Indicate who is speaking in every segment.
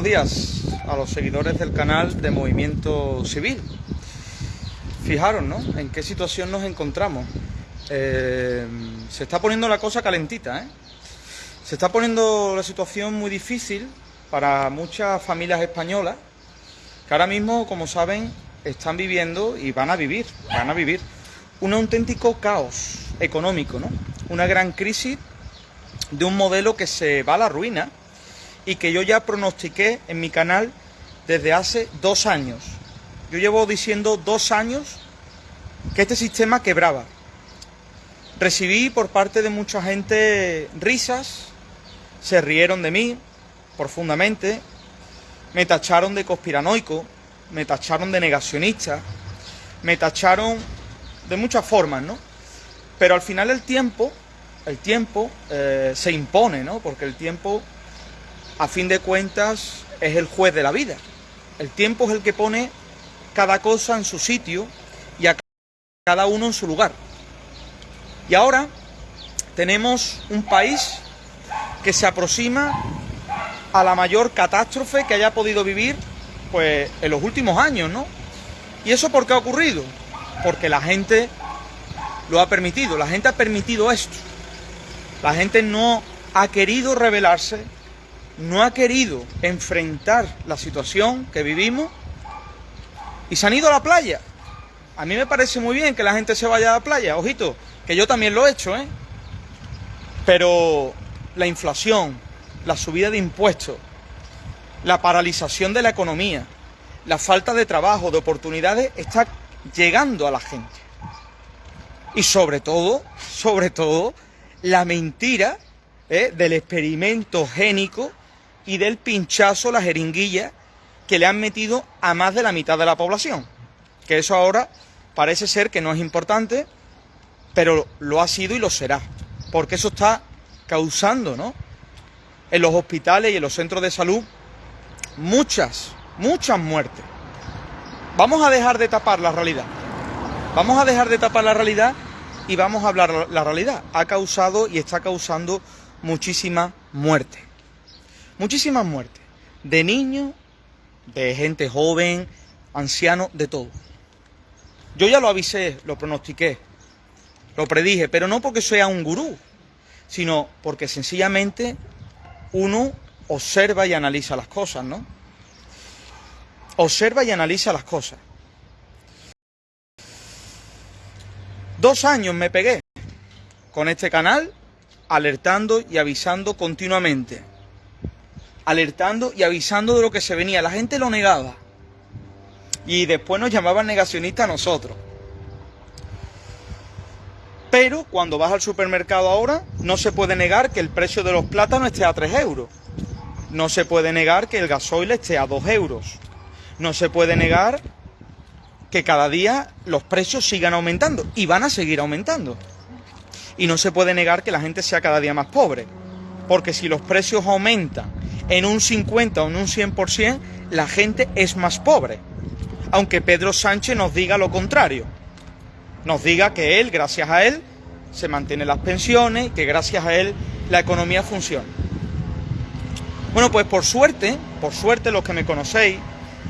Speaker 1: buenos días a los seguidores del canal de Movimiento Civil. Fijaros, ¿no? En qué situación nos encontramos. Eh, se está poniendo la cosa calentita, ¿eh? Se está poniendo la situación muy difícil para muchas familias españolas que ahora mismo, como saben, están viviendo y van a vivir, van a vivir un auténtico caos económico, ¿no? Una gran crisis de un modelo que se va a la ruina y que yo ya pronostiqué en mi canal desde hace dos años. Yo llevo diciendo dos años que este sistema quebraba. Recibí por parte de mucha gente risas, se rieron de mí profundamente, me tacharon de conspiranoico, me tacharon de negacionista, me tacharon de muchas formas, ¿no? Pero al final el tiempo, el tiempo eh, se impone, ¿no? Porque el tiempo a fin de cuentas, es el juez de la vida. El tiempo es el que pone cada cosa en su sitio y a cada uno en su lugar. Y ahora tenemos un país que se aproxima a la mayor catástrofe que haya podido vivir pues en los últimos años, ¿no? ¿Y eso por qué ha ocurrido? Porque la gente lo ha permitido, la gente ha permitido esto. La gente no ha querido rebelarse no ha querido enfrentar la situación que vivimos y se han ido a la playa. A mí me parece muy bien que la gente se vaya a la playa, ojito, que yo también lo he hecho, ¿eh? Pero la inflación, la subida de impuestos, la paralización de la economía, la falta de trabajo, de oportunidades, está llegando a la gente. Y sobre todo, sobre todo, la mentira ¿eh? del experimento génico y del pinchazo, la jeringuilla que le han metido a más de la mitad de la población. Que eso ahora parece ser que no es importante, pero lo ha sido y lo será. Porque eso está causando, ¿no? En los hospitales y en los centros de salud muchas, muchas muertes. Vamos a dejar de tapar la realidad. Vamos a dejar de tapar la realidad y vamos a hablar la realidad. Ha causado y está causando muchísima muerte muchísimas muertes, de niños, de gente joven, ancianos, de todo. Yo ya lo avisé, lo pronostiqué, lo predije, pero no porque sea un gurú, sino porque sencillamente uno observa y analiza las cosas, ¿no? Observa y analiza las cosas. Dos años me pegué con este canal, alertando y avisando continuamente alertando y avisando de lo que se venía. La gente lo negaba. Y después nos llamaban negacionistas a nosotros. Pero cuando vas al supermercado ahora, no se puede negar que el precio de los plátanos esté a 3 euros. No se puede negar que el gasoil esté a 2 euros. No se puede negar que cada día los precios sigan aumentando y van a seguir aumentando. Y no se puede negar que la gente sea cada día más pobre. Porque si los precios aumentan en un 50 o en un 100%, la gente es más pobre. Aunque Pedro Sánchez nos diga lo contrario. Nos diga que él, gracias a él, se mantienen las pensiones, que gracias a él la economía funciona. Bueno, pues por suerte, por suerte los que me conocéis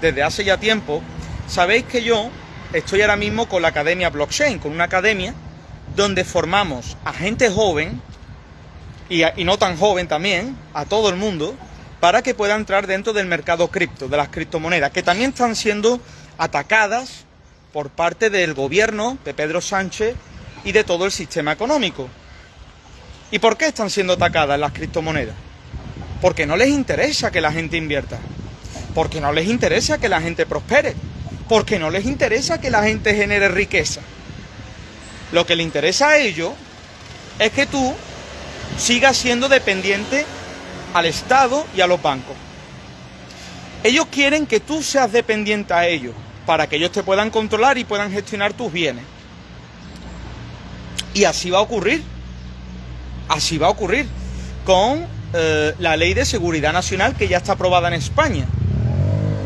Speaker 1: desde hace ya tiempo, sabéis que yo estoy ahora mismo con la Academia Blockchain, con una academia donde formamos a gente joven y, y no tan joven también, a todo el mundo, para que pueda entrar dentro del mercado cripto, de las criptomonedas, que también están siendo atacadas por parte del gobierno de Pedro Sánchez y de todo el sistema económico. ¿Y por qué están siendo atacadas las criptomonedas? Porque no les interesa que la gente invierta, porque no les interesa que la gente prospere, porque no les interesa que la gente genere riqueza. Lo que le interesa a ellos es que tú sigas siendo dependiente al Estado y a los bancos. Ellos quieren que tú seas dependiente a ellos, para que ellos te puedan controlar y puedan gestionar tus bienes. Y así va a ocurrir. Así va a ocurrir con eh, la ley de seguridad nacional que ya está aprobada en España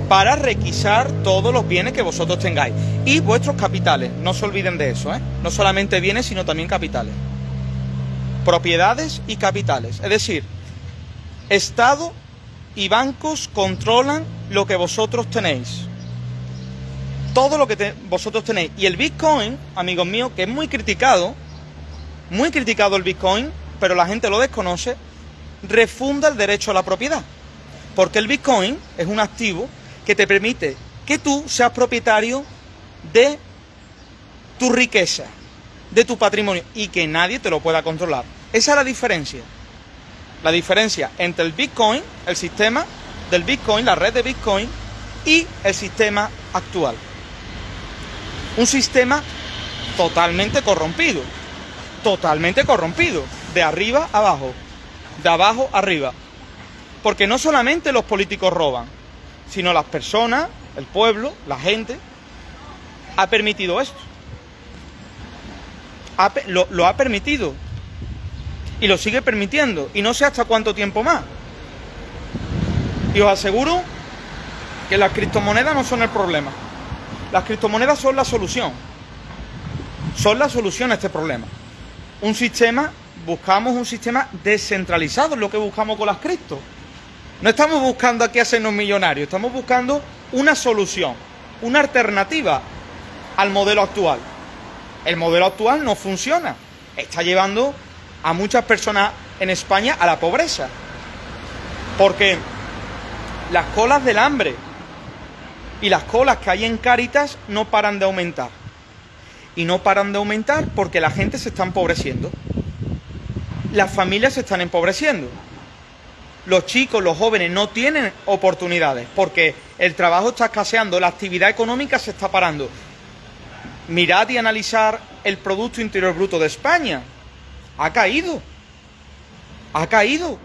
Speaker 1: para requisar todos los bienes que vosotros tengáis y vuestros capitales. No se olviden de eso, ¿eh? No solamente bienes, sino también capitales. Propiedades y capitales. Es decir, Estado y bancos controlan lo que vosotros tenéis. Todo lo que vosotros tenéis. Y el Bitcoin, amigos míos, que es muy criticado, muy criticado el Bitcoin, pero la gente lo desconoce, refunda el derecho a la propiedad. Porque el Bitcoin es un activo que te permite que tú seas propietario de tu riqueza, de tu patrimonio, y que nadie te lo pueda controlar. Esa es la diferencia. La diferencia entre el Bitcoin, el sistema del Bitcoin, la red de Bitcoin, y el sistema actual. Un sistema totalmente corrompido. Totalmente corrompido. De arriba abajo. De abajo arriba. Porque no solamente los políticos roban, sino las personas, el pueblo, la gente, ha permitido esto. Lo, ha permitido. Y lo sigue permitiendo. Y no sé hasta cuánto tiempo más. Y os aseguro que las criptomonedas no son el problema. Las criptomonedas son la solución. Son la solución a este problema. Un sistema, buscamos un sistema descentralizado, es lo que buscamos con las criptos. No estamos buscando aquí hacernos millonarios, estamos buscando una solución, una alternativa al modelo actual. El modelo actual no funciona, está llevando a muchas personas en España a la pobreza. Porque las colas del hambre y las colas que hay en Cáritas no paran de aumentar. Y no paran de aumentar porque la gente se está empobreciendo. Las familias se están empobreciendo los chicos, los jóvenes no tienen oportunidades porque el trabajo está escaseando, la actividad económica se está parando. Mirad y analizar el Producto Interior Bruto de España. Ha caído. Ha caído.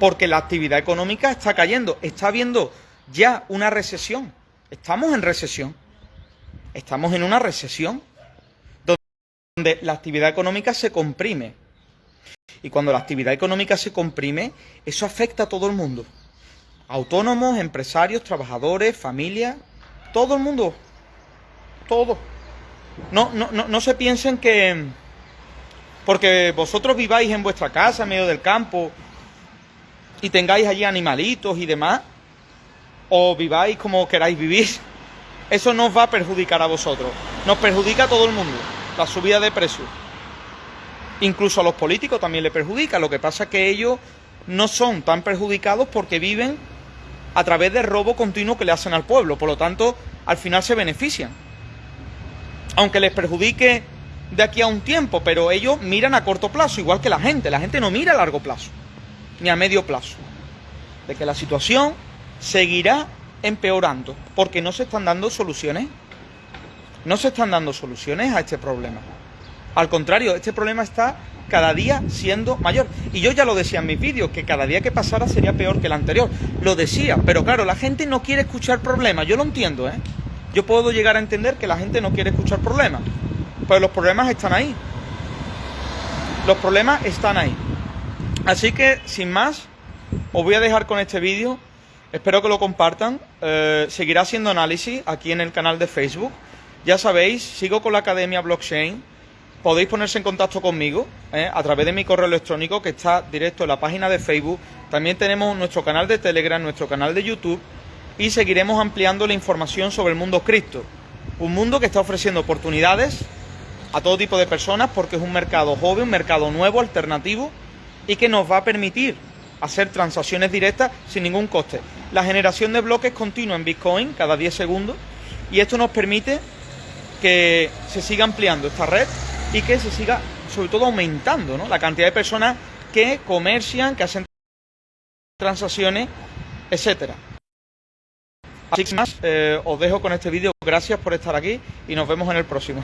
Speaker 1: Porque la actividad económica está cayendo. Está habiendo ya una recesión. Estamos en recesión. Estamos en una recesión donde la actividad económica se comprime. Y cuando la actividad económica se comprime, eso afecta a todo el mundo. Autónomos, empresarios, trabajadores, familias, todo el mundo. Todo. No, no, no, no se piensen que porque vosotros viváis en vuestra casa, en medio del campo, y tengáis allí animalitos y demás, o viváis como queráis vivir, eso no os va a perjudicar a vosotros. Nos perjudica a todo el mundo, la subida de precios. Incluso a los políticos también le perjudica. Lo que pasa es que ellos no son tan perjudicados porque viven a través del robo continuo que le hacen al pueblo. Por lo tanto, al final se benefician. Aunque les perjudique de aquí a un tiempo, pero ellos miran a corto plazo, igual que la gente. La gente no mira a largo plazo, ni a medio plazo. De que la situación seguirá empeorando, porque no se están dando soluciones. No se están dando soluciones a este problema. Al contrario, este problema está cada día siendo mayor. Y yo ya lo decía en mis vídeos, que cada día que pasara sería peor que el anterior. Lo decía, pero claro, la gente no quiere escuchar problemas. Yo lo entiendo, ¿eh? Yo puedo llegar a entender que la gente no quiere escuchar problemas. Pero los problemas están ahí. Los problemas están ahí. Así que, sin más, os voy a dejar con este vídeo. Espero que lo compartan. Eh, seguirá siendo análisis aquí en el canal de Facebook. Ya sabéis, sigo con la Academia Blockchain podéis ponerse en contacto conmigo ¿eh? a través de mi correo electrónico que está directo en la página de Facebook. También tenemos nuestro canal de Telegram, nuestro canal de YouTube y seguiremos ampliando la información sobre el mundo cripto. Un mundo que está ofreciendo oportunidades a todo tipo de personas porque es un mercado joven, un mercado nuevo, alternativo y que nos va a permitir hacer transacciones directas sin ningún coste. La generación de bloques continua en Bitcoin cada 10 segundos y esto nos permite que se siga ampliando esta red y que se siga, sobre todo, aumentando ¿no? la cantidad de personas que comercian, que hacen transacciones, etcétera. Así que más, eh, os dejo con este vídeo. Gracias por estar aquí y nos vemos en el próximo.